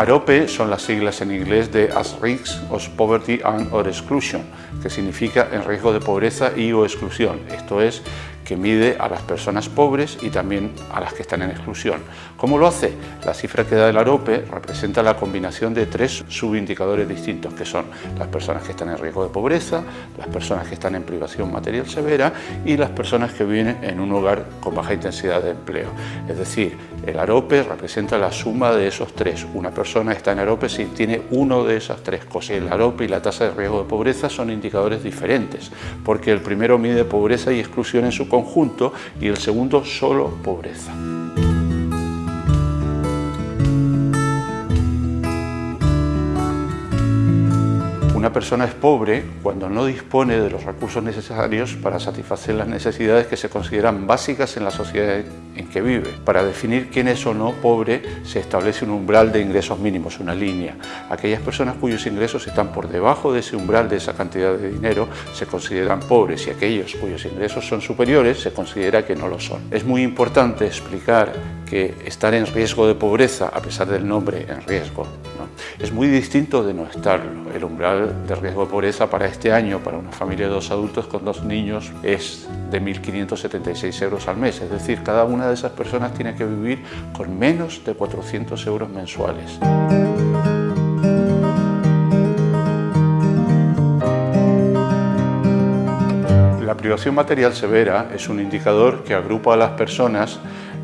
AROPE son las siglas en inglés de As Risks of Poverty and or Exclusion, que significa en riesgo de pobreza y o exclusión. Esto es que mide a las personas pobres y también a las que están en exclusión. ¿Cómo lo hace? La cifra que da el AROPE representa la combinación de tres subindicadores distintos, que son las personas que están en riesgo de pobreza, las personas que están en privación material severa y las personas que viven en un hogar con baja intensidad de empleo. Es decir, el AROPE representa la suma de esos tres. Una persona está en AROPE si tiene uno de esas tres cosas. El AROPE y la tasa de riesgo de pobreza son indicadores diferentes, porque el primero mide pobreza y exclusión en su conjunto y el segundo solo pobreza. Una persona es pobre cuando no dispone de los recursos necesarios para satisfacer las necesidades que se consideran básicas en la sociedad en que vive. Para definir quién es o no pobre se establece un umbral de ingresos mínimos, una línea. Aquellas personas cuyos ingresos están por debajo de ese umbral, de esa cantidad de dinero, se consideran pobres y aquellos cuyos ingresos son superiores se considera que no lo son. Es muy importante explicar que estar en riesgo de pobreza, a pesar del nombre en riesgo, es muy distinto de no estarlo. El umbral de riesgo de pobreza para este año, para una familia de dos adultos con dos niños, es de 1.576 euros al mes. Es decir, cada una de esas personas tiene que vivir con menos de 400 euros mensuales. La privación material severa es un indicador que agrupa a las personas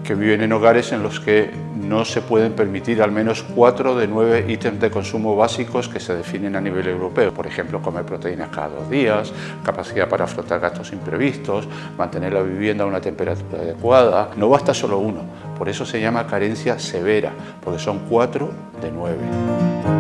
que viven en hogares en los que no se pueden permitir al menos cuatro de nueve ítems de consumo básicos que se definen a nivel europeo. Por ejemplo, comer proteínas cada dos días, capacidad para afrontar gastos imprevistos, mantener la vivienda a una temperatura adecuada. No basta solo uno, por eso se llama carencia severa, porque son cuatro de nueve.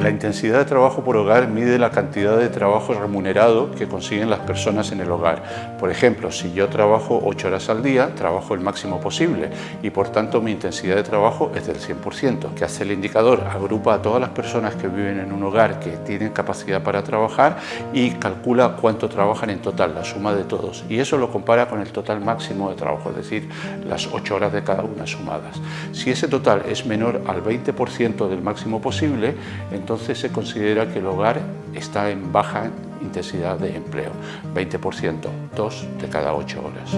La intensidad de trabajo por hogar mide la cantidad de trabajo remunerado que consiguen las personas en el hogar. Por ejemplo, si yo trabajo 8 horas al día, trabajo el máximo posible y por tanto mi intensidad de trabajo es del 100%. ¿Qué hace el indicador? Agrupa a todas las personas que viven en un hogar que tienen capacidad para trabajar y calcula cuánto trabajan en total, la suma de todos. Y eso lo compara con el total máximo de trabajo, es decir, las 8 horas de cada una sumadas. Si ese total es menor al 20% del máximo posible, entonces entonces se considera que el hogar está en baja intensidad de empleo, 20%, dos de cada ocho horas.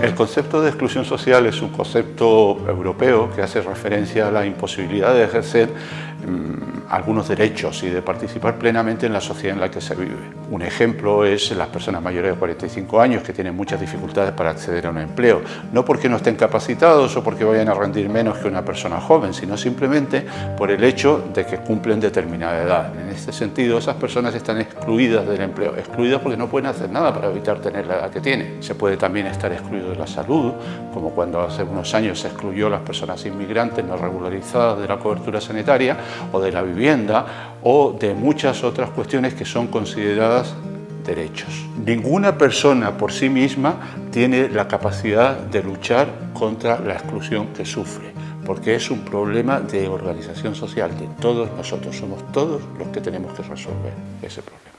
El concepto de exclusión social es un concepto europeo que hace referencia a la imposibilidad de ejercer mm, algunos derechos y de participar plenamente en la sociedad en la que se vive. Un ejemplo es las personas mayores de 45 años que tienen muchas dificultades para acceder a un empleo, no porque no estén capacitados o porque vayan a rendir menos que una persona joven, sino simplemente por el hecho de que cumplen determinada edad. En este sentido, esas personas están excluidas del empleo, excluidas porque no pueden hacer nada para evitar tener la edad que tienen. Se puede también estar excluido de la salud, como cuando hace unos años se excluyó a las personas inmigrantes no regularizadas de la cobertura sanitaria o de la vivienda o de muchas otras cuestiones que son consideradas derechos. Ninguna persona por sí misma tiene la capacidad de luchar contra la exclusión que sufre, porque es un problema de organización social de todos nosotros. Somos todos los que tenemos que resolver ese problema.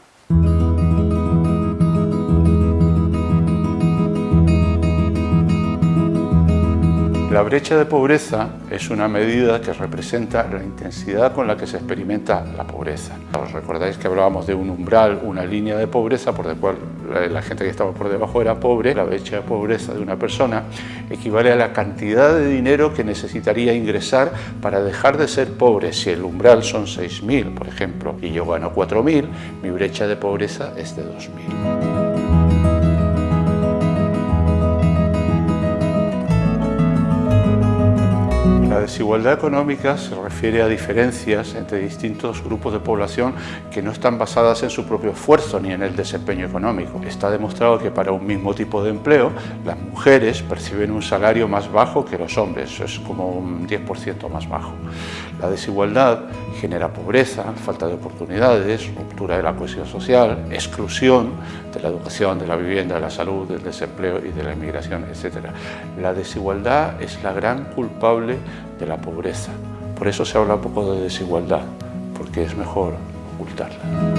La brecha de pobreza es una medida que representa la intensidad con la que se experimenta la pobreza. ¿Os recordáis que hablábamos de un umbral, una línea de pobreza por la cual la gente que estaba por debajo era pobre? La brecha de pobreza de una persona equivale a la cantidad de dinero que necesitaría ingresar para dejar de ser pobre. Si el umbral son 6.000, por ejemplo, y yo gano 4.000, mi brecha de pobreza es de 2.000. desigualdad económica se refiere a diferencias entre distintos grupos de población que no están basadas en su propio esfuerzo ni en el desempeño económico. Está demostrado que para un mismo tipo de empleo las mujeres perciben un salario más bajo que los hombres, es como un 10% más bajo. La desigualdad genera pobreza, falta de oportunidades, ruptura de la cohesión social, exclusión de la educación, de la vivienda, de la salud, del desempleo y de la inmigración, etc. La desigualdad es la gran culpable de la pobreza. Por eso se habla poco de desigualdad, porque es mejor ocultarla.